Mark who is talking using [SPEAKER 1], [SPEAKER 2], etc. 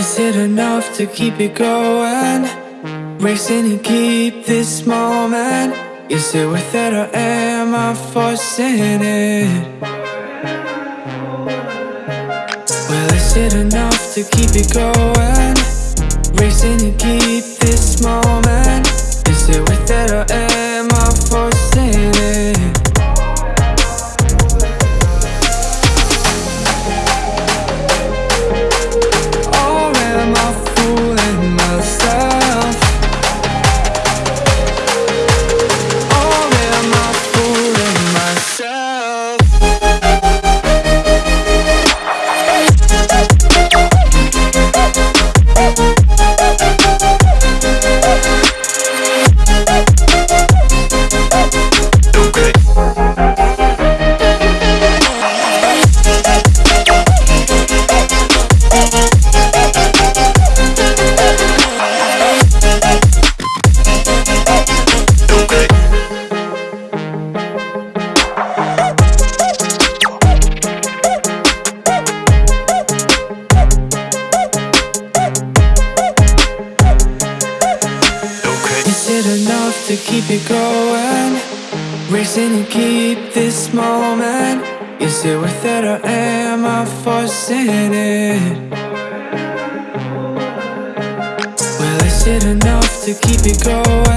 [SPEAKER 1] it enough to keep it going? Racing to keep this moment Is it worth it or am I forcing it? Well, is it enough to keep it going? Racing to keep this moment it enough to keep it going? Racing to keep this moment Is it worth it or am I forcing it? Well, is it enough to keep it going?